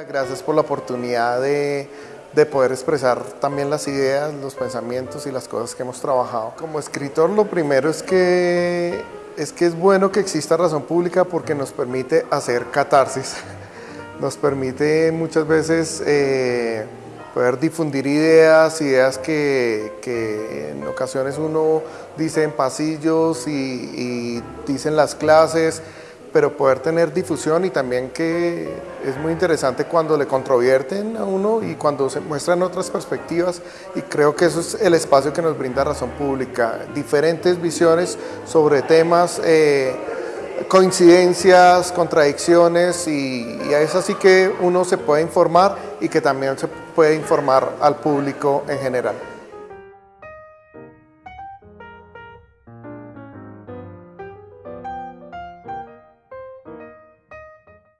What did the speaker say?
Gracias por la oportunidad de, de, poder expresar también las ideas, los pensamientos y las cosas que hemos trabajado. Como escritor lo primero es que es, que es bueno que exista razón pública porque nos permite hacer catarsis, nos permite muchas veces eh, poder difundir ideas, ideas que, que, en ocasiones uno dice en pasillos y, y dice en las clases, pero poder tener difusión y también que es muy interesante cuando le controvierten a uno y cuando se muestran otras perspectivas y creo que eso es el espacio que nos brinda Razón Pública, diferentes visiones sobre temas, eh, coincidencias, contradicciones y, y es así que uno se puede informar y que también se puede informar al público en general.